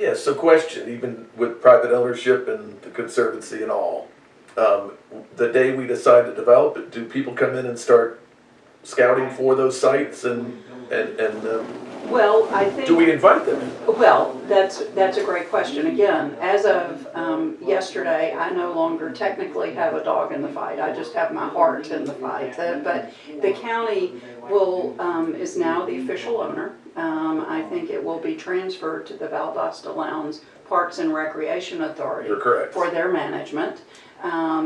Yeah, so question, even with private ownership and the conservancy and all, um, the day we decide to develop it, do people come in and start scouting for those sites and, and, and, um, Well, I think. do we invite them? Well, that's, that's a great question. Again, as of um, yesterday, I no longer technically have a dog in the fight. I just have my heart in the fight. Uh, But the county will, um, is now the official owner. Um, I think it will be transferred to the Valdosta Lowndes Parks and Recreation Authority You're correct. for their management. Um,